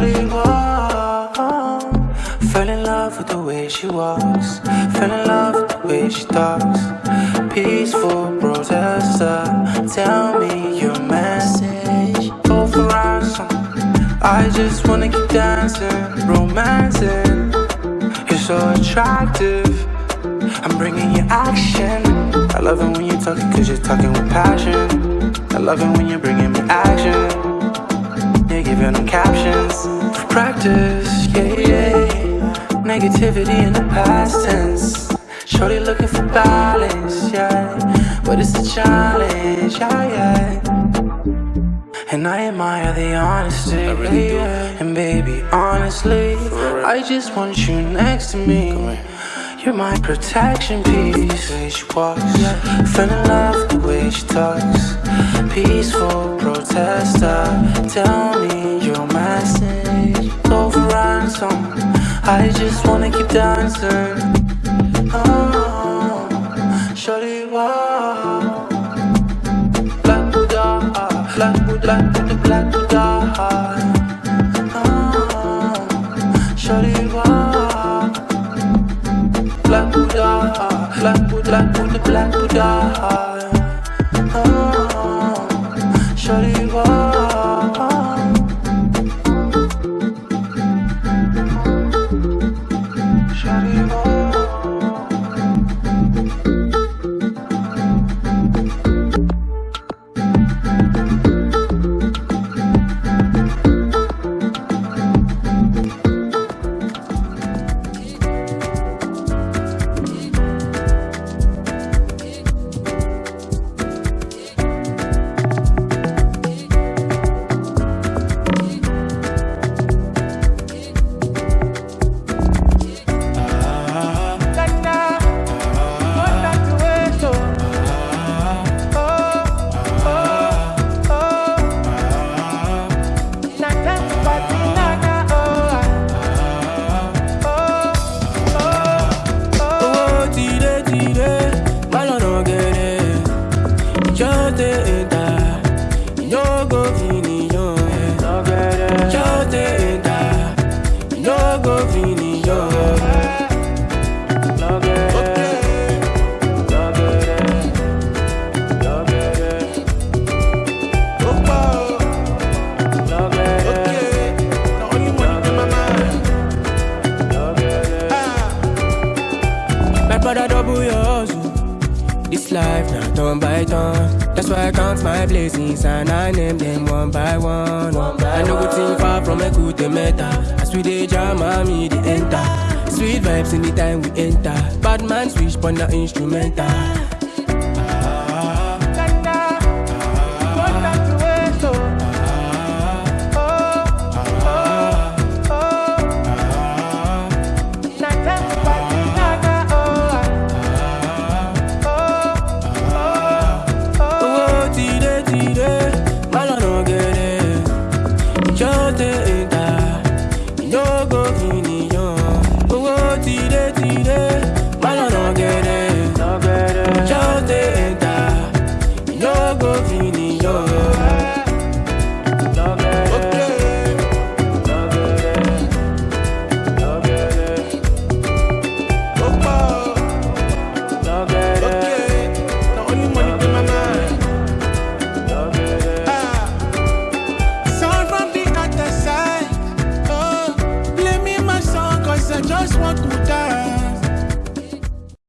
really Fell in love with the way she was. Fell in love with the way she talks. Peaceful protester Tell me your message. Go for ransom I just wanna keep dancing Romancing. You're so attractive I'm bringing you action. I love it when you talk cause you're talking with passion. I love it when you're bringing me action. Giving them captions. Practice, yeah, yeah. Negativity in the past tense. Shorty looking for balance, yeah. But it's a challenge, yeah, yeah. And I admire the honesty. I really do. And baby, honestly, I just want you next to me. You're my protection piece. The way she walks, yeah. Fell in love with the way she talks. Peaceful protester. Tell I just wanna keep dancing. Oh, shorty walk. Black Buddha, black Buddha, black Buddha, black Buddha. Oh, shorty walk. Black Buddha, Black Buddha, Black Buddha, Black Buddha. Life not turn by turn. That's why I count my blessings and I name them one by one. one by I know good thing far from a good meta. As we dey jam, me the enter. Sweet vibes in the time we enter. Bad man switch on the instrumental.